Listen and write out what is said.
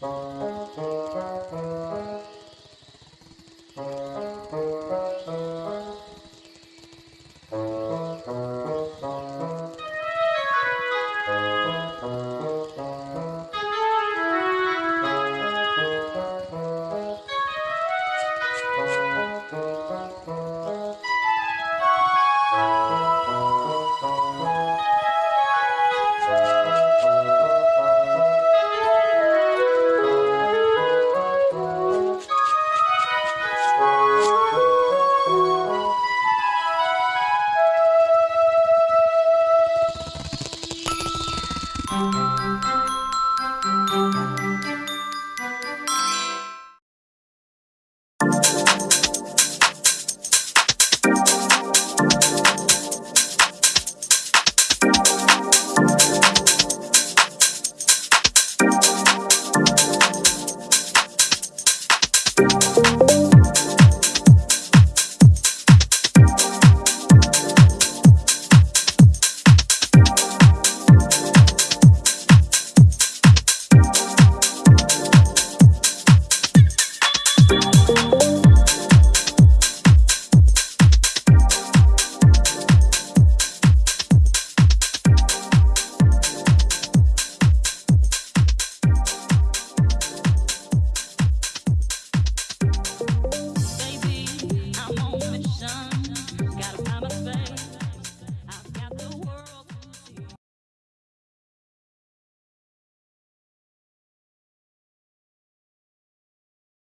Bye.